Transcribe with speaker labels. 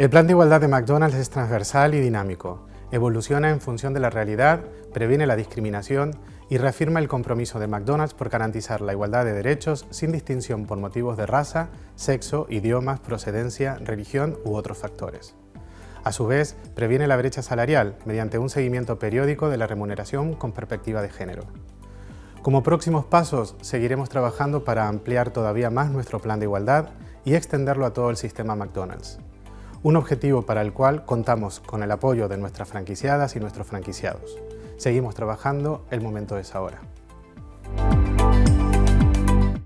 Speaker 1: El plan de igualdad de McDonald's es transversal y dinámico. Evoluciona en función de la realidad, previene la discriminación y reafirma el compromiso de McDonald's por garantizar la igualdad de derechos sin distinción por motivos de raza, sexo, idiomas, procedencia, religión u otros factores. A su vez, previene la brecha salarial mediante un seguimiento periódico de la remuneración con perspectiva de género. Como próximos pasos, seguiremos trabajando para ampliar todavía más nuestro plan de igualdad y extenderlo a todo el sistema McDonald's un objetivo para el cual contamos con el apoyo de nuestras franquiciadas y nuestros franquiciados. Seguimos trabajando, el momento es ahora.